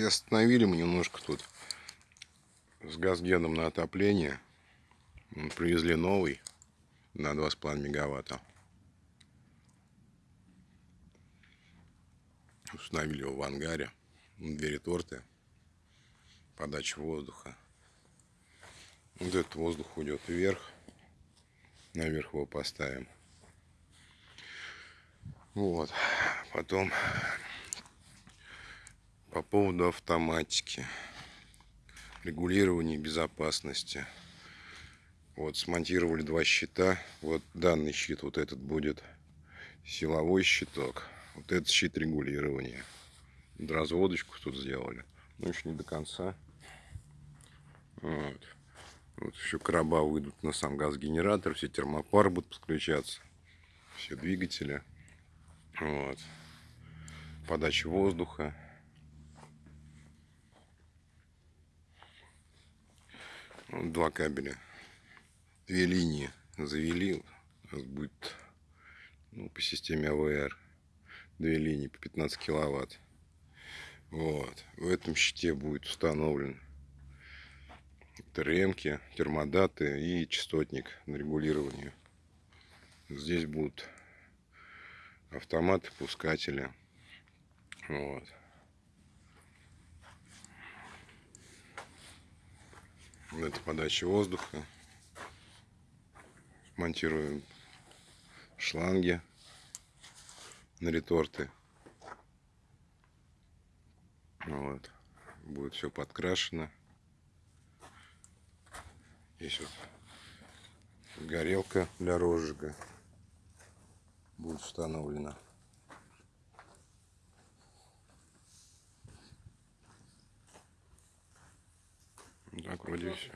Приостановили мы немножко тут с газгеном на отопление. Привезли новый на 2,5 мегаватта. Установили его в ангаре. Двери торты. Подача воздуха. Вот этот воздух уйдет вверх. Наверх его поставим. Вот. Потом по поводу автоматики. Регулирования безопасности. Вот смонтировали два щита. Вот данный щит, вот этот будет силовой щиток. Вот этот щит регулирования. Разводочку тут сделали. Но еще не до конца. Вот. Вот еще короба выйдут на сам газ-генератор, все термопары будут подключаться, все двигатели. Вот. Подача воздуха. Вот два кабеля. Две линии завели. У нас будет ну, по системе АВР. Две линии по 15 киловатт. Вот. В этом щите будет установлен ТРМки, термодаты и частотник на регулирование. Здесь будут автоматы, пускатели. Это подача воздуха. Монтируем шланги на реторты. Вот. Будет все подкрашено. Здесь вот горелка для розжига будет установлена. Так, вроде все.